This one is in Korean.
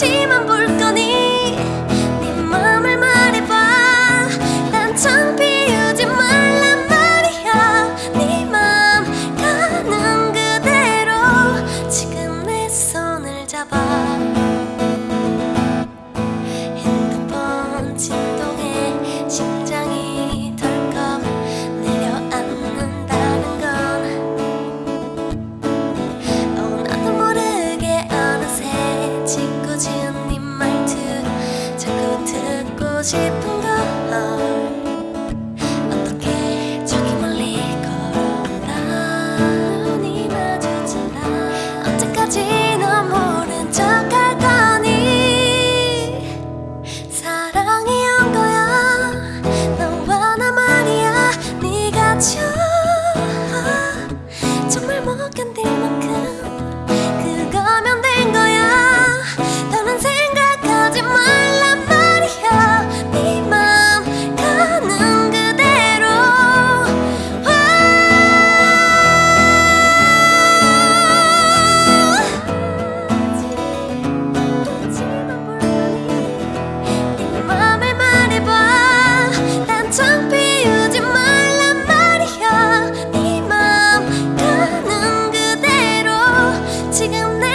눈치만 볼 거니 不懂得 지금 내